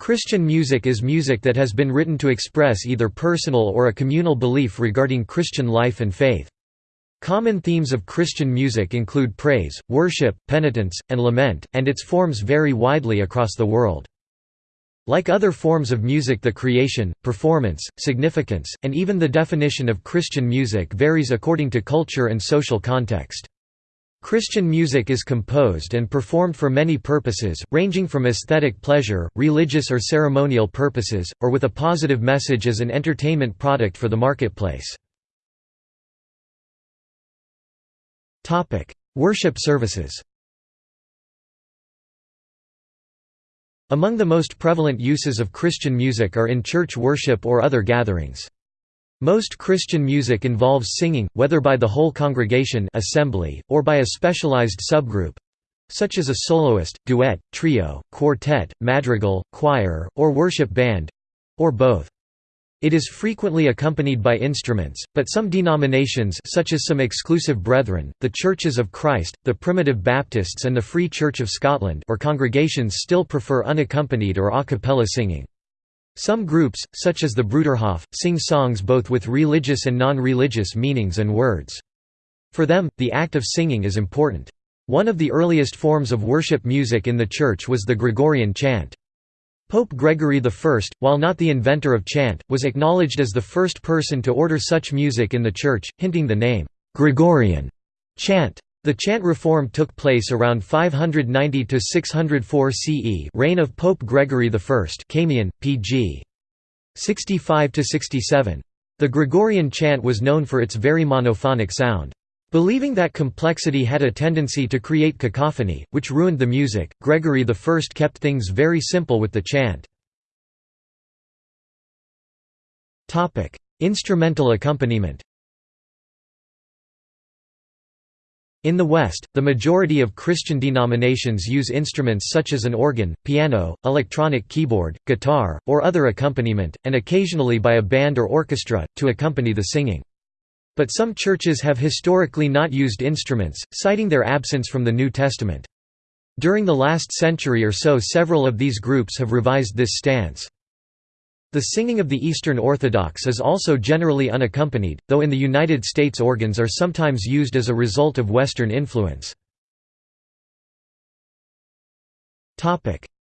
Christian music is music that has been written to express either personal or a communal belief regarding Christian life and faith. Common themes of Christian music include praise, worship, penitence, and lament, and its forms vary widely across the world. Like other forms of music the creation, performance, significance, and even the definition of Christian music varies according to culture and social context. Christian music is composed and performed for many purposes, ranging from aesthetic pleasure, religious or ceremonial purposes, or with a positive message as an entertainment product for the marketplace. Worship services. Among the most prevalent uses of Christian music are in church worship or other gatherings. Most Christian music involves singing, whether by the whole congregation assembly, or by a specialized subgroup—such as a soloist, duet, trio, quartet, madrigal, choir, or worship band—or both. It is frequently accompanied by instruments, but some denominations such as some exclusive brethren, the Churches of Christ, the Primitive Baptists and the Free Church of Scotland or congregations still prefer unaccompanied or a cappella singing. Some groups, such as the Bruderhof, sing songs both with religious and non-religious meanings and words. For them, the act of singing is important. One of the earliest forms of worship music in the Church was the Gregorian chant. Pope Gregory I, while not the inventor of chant, was acknowledged as the first person to order such music in the Church, hinting the name, Gregorian chant. The chant reform took place around 590–604 CE reign of Pope Gregory I Kamien, pg. 65–67. The Gregorian chant was known for its very monophonic sound. Believing that complexity had a tendency to create cacophony, which ruined the music, Gregory I kept things very simple with the chant. Instrumental accompaniment In the West, the majority of Christian denominations use instruments such as an organ, piano, electronic keyboard, guitar, or other accompaniment, and occasionally by a band or orchestra, to accompany the singing. But some churches have historically not used instruments, citing their absence from the New Testament. During the last century or so several of these groups have revised this stance. The singing of the Eastern Orthodox is also generally unaccompanied, though in the United States organs are sometimes used as a result of Western influence.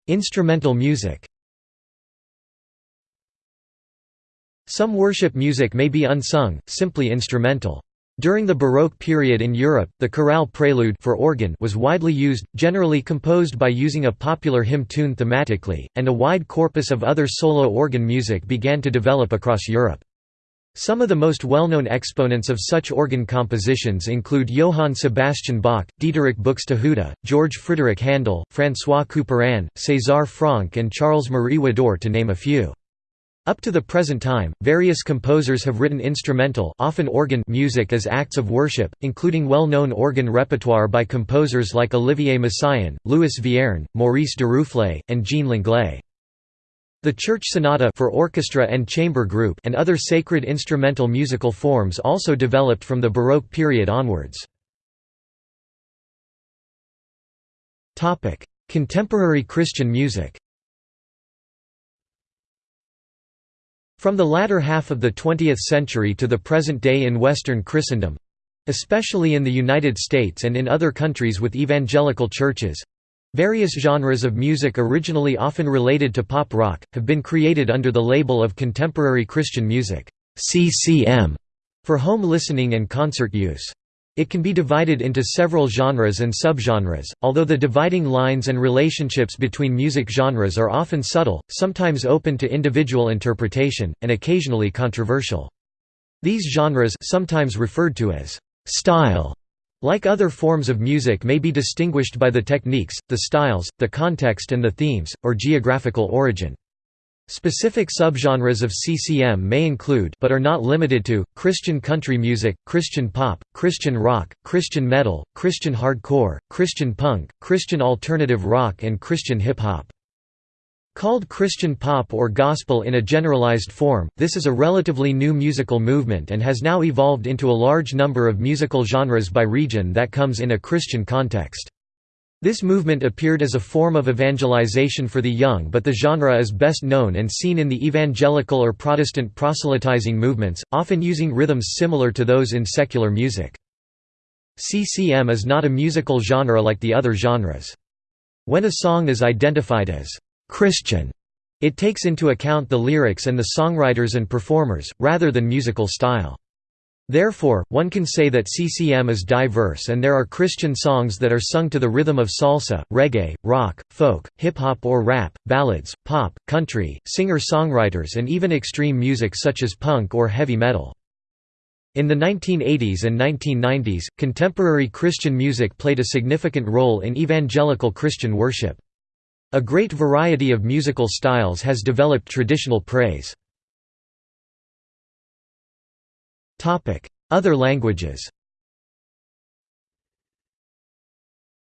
Instrumental music Some worship music may be unsung, simply instrumental. During the Baroque period in Europe, the chorale prelude for organ was widely used, generally composed by using a popular hymn tune thematically, and a wide corpus of other solo organ music began to develop across Europe. Some of the most well-known exponents of such organ compositions include Johann Sebastian Bach, Dieterich Buxtehude, George Frideric Handel, François Couperin, César Franck and Charles-Marie Widor to name a few. Up to the present time, various composers have written instrumental often organ music as acts of worship, including well-known organ repertoire by composers like Olivier Messiaen, Louis Vierne, Maurice Duruflé, and Jean Langlais. The church sonata for orchestra and chamber group and other sacred instrumental musical forms also developed from the Baroque period onwards. Contemporary Christian music From the latter half of the 20th century to the present day in Western Christendom—especially in the United States and in other countries with evangelical churches—various genres of music originally often related to pop rock, have been created under the label of Contemporary Christian Music CCM, for home listening and concert use. It can be divided into several genres and subgenres, although the dividing lines and relationships between music genres are often subtle, sometimes open to individual interpretation, and occasionally controversial. These genres sometimes referred to as style like other forms of music may be distinguished by the techniques, the styles, the context and the themes, or geographical origin. Specific subgenres of CCM may include but are not limited to, Christian country music, Christian pop, Christian rock, Christian metal, Christian hardcore, Christian punk, Christian alternative rock and Christian hip-hop. Called Christian pop or gospel in a generalized form, this is a relatively new musical movement and has now evolved into a large number of musical genres by region that comes in a Christian context. This movement appeared as a form of evangelization for the young but the genre is best known and seen in the evangelical or Protestant proselytizing movements, often using rhythms similar to those in secular music. CCM is not a musical genre like the other genres. When a song is identified as «Christian», it takes into account the lyrics and the songwriters and performers, rather than musical style. Therefore, one can say that CCM is diverse and there are Christian songs that are sung to the rhythm of salsa, reggae, rock, folk, hip-hop or rap, ballads, pop, country, singer-songwriters and even extreme music such as punk or heavy metal. In the 1980s and 1990s, contemporary Christian music played a significant role in evangelical Christian worship. A great variety of musical styles has developed traditional praise. Other languages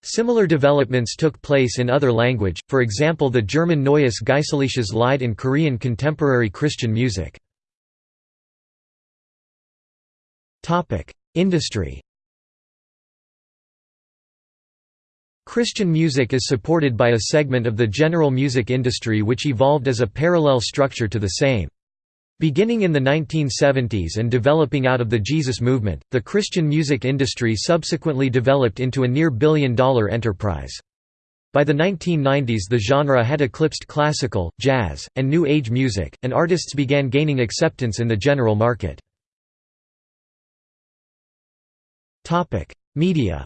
Similar developments took place in other language, for example the German Neues Geistliches Lied in Korean contemporary Christian music. Industry Christian music is supported by a segment of the general music industry which evolved as a parallel structure to the same. Beginning in the 1970s and developing out of the Jesus movement, the Christian music industry subsequently developed into a near billion-dollar enterprise. By the 1990s the genre had eclipsed classical, jazz, and New Age music, and artists began gaining acceptance in the general market. Media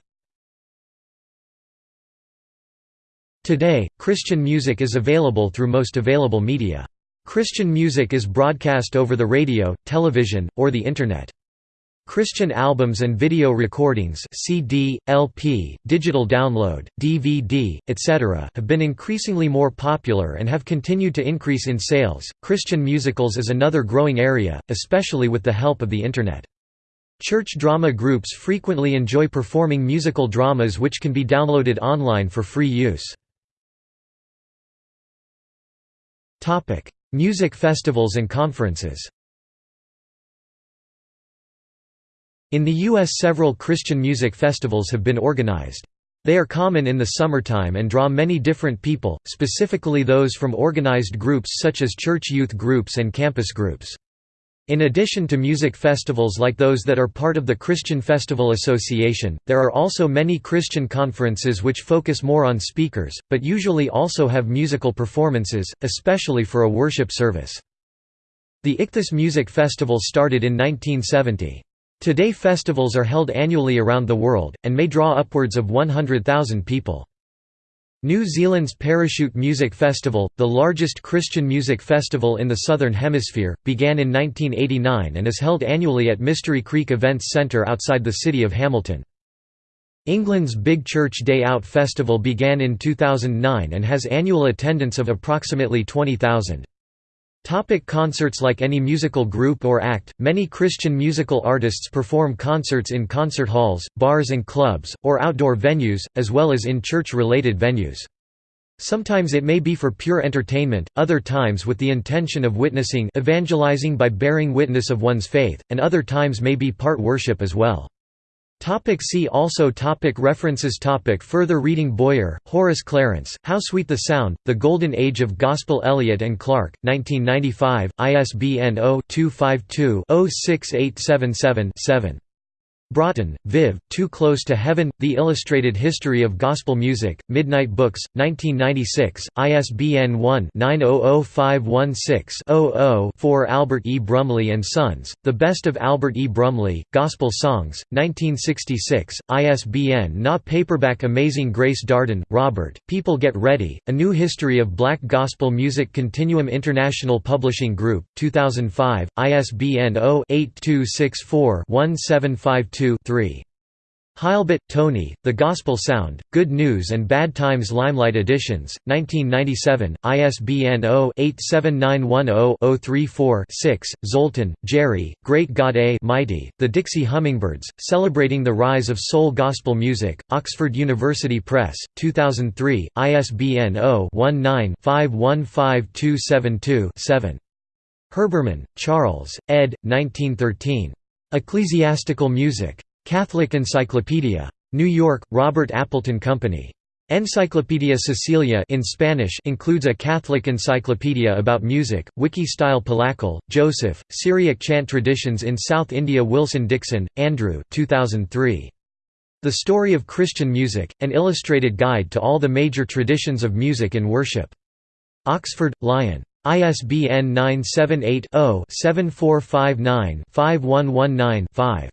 Today, Christian music is available through most available media. Christian music is broadcast over the radio, television, or the Internet. Christian albums and video recordings CD, LP, digital download, DVD, etc. have been increasingly more popular and have continued to increase in sales. Christian musicals is another growing area, especially with the help of the Internet. Church drama groups frequently enjoy performing musical dramas which can be downloaded online for free use. Music festivals and conferences In the U.S. several Christian music festivals have been organized. They are common in the summertime and draw many different people, specifically those from organized groups such as church youth groups and campus groups. In addition to music festivals like those that are part of the Christian Festival Association, there are also many Christian conferences which focus more on speakers, but usually also have musical performances, especially for a worship service. The Ichthus Music Festival started in 1970. Today festivals are held annually around the world, and may draw upwards of 100,000 people. New Zealand's Parachute Music Festival, the largest Christian music festival in the Southern Hemisphere, began in 1989 and is held annually at Mystery Creek Events Centre outside the city of Hamilton. England's Big Church Day Out Festival began in 2009 and has annual attendance of approximately 20,000. Topic concerts Like any musical group or act, many Christian musical artists perform concerts in concert halls, bars and clubs, or outdoor venues, as well as in church-related venues. Sometimes it may be for pure entertainment, other times with the intention of witnessing evangelizing by bearing witness of one's faith, and other times may be part worship as well. Topic see also topic References topic Further reading Boyer, Horace Clarence, How Sweet the Sound, The Golden Age of Gospel Elliott and Clark, 1995, ISBN 0-252-06877-7. Broughton, Viv, Too Close to Heaven, The Illustrated History of Gospel Music, Midnight Books, 1996, ISBN 1-900516-00-4 Albert E. Brumley and Sons, The Best of Albert E. Brumley, Gospel Songs, 1966, ISBN NA Paperback Amazing Grace Darden, Robert, People Get Ready, A New History of Black Gospel Music Continuum International Publishing Group, 2005, ISBN 0-8264-1752 2 3. Heilbut, Tony, The Gospel Sound, Good News and Bad Times Limelight Editions, 1997, ISBN 0-87910-034-6, Zolten, Jerry, Great God A Mighty, The Dixie Hummingbirds, Celebrating the Rise of Soul Gospel Music, Oxford University Press, 2003, ISBN 0-19-515272-7. Herbermann, Charles, ed. 1913. Ecclesiastical Music. Catholic Encyclopedia. New York, Robert Appleton Company. Encyclopedia Cecilia in Spanish includes a Catholic encyclopedia about music, wiki-style Palakkal, Joseph, Syriac chant traditions in South India Wilson Dixon, Andrew 2003. The Story of Christian Music, an illustrated guide to all the major traditions of music and worship. Oxford, Lion. ISBN 978 0 7459 5119 5.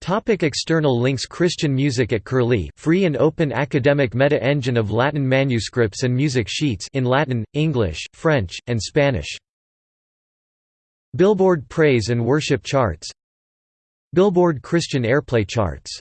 Topic external links Christian music at Curlie free and open academic meta-engine of Latin manuscripts and music sheets in Latin, English, French, and Spanish. Billboard Praise and Worship Charts Billboard Christian Airplay Charts